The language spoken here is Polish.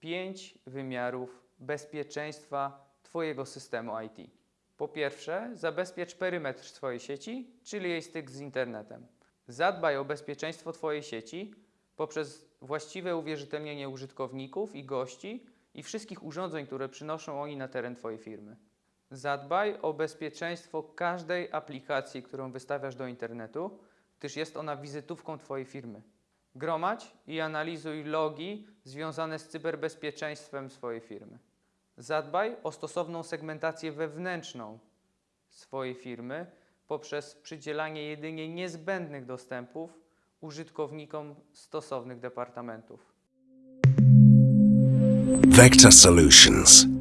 pięć wymiarów bezpieczeństwa Twojego systemu IT. Po pierwsze, zabezpiecz perymetr swojej sieci, czyli jej styk z internetem. Zadbaj o bezpieczeństwo Twojej sieci poprzez właściwe uwierzytelnienie użytkowników i gości i wszystkich urządzeń, które przynoszą oni na teren Twojej firmy. Zadbaj o bezpieczeństwo każdej aplikacji, którą wystawiasz do internetu, gdyż jest ona wizytówką Twojej firmy. Gromadź i analizuj logi związane z cyberbezpieczeństwem swojej firmy. Zadbaj o stosowną segmentację wewnętrzną swojej firmy poprzez przydzielanie jedynie niezbędnych dostępów użytkownikom stosownych departamentów. Vector Solutions.